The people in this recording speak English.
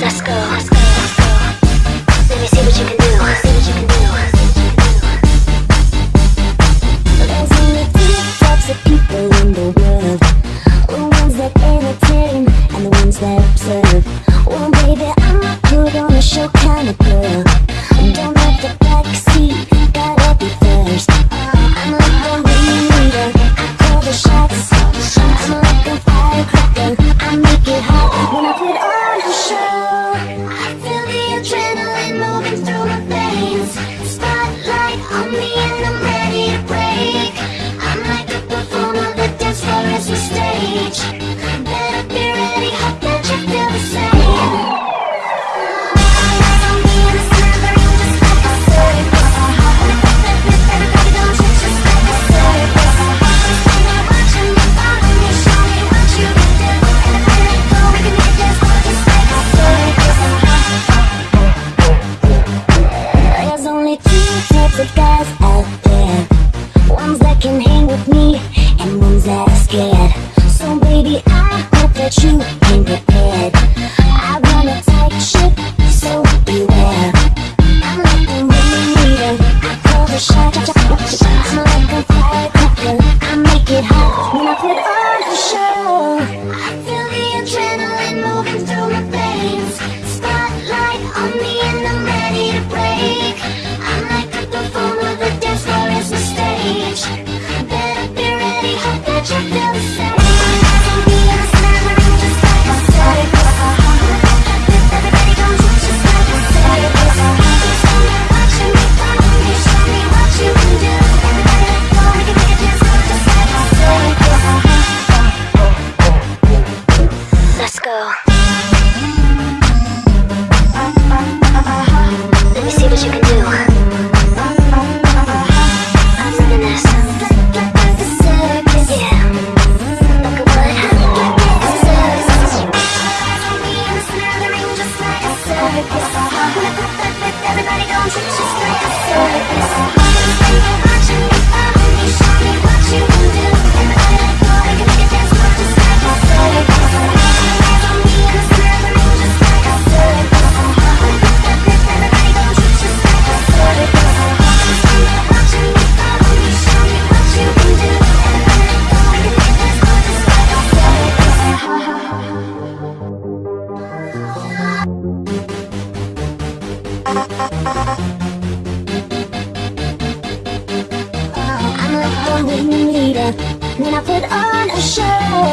Let's go. Let's go. can hang with me. And ones that are scared. So baby, I hope that you Oh. with me, I put on a show.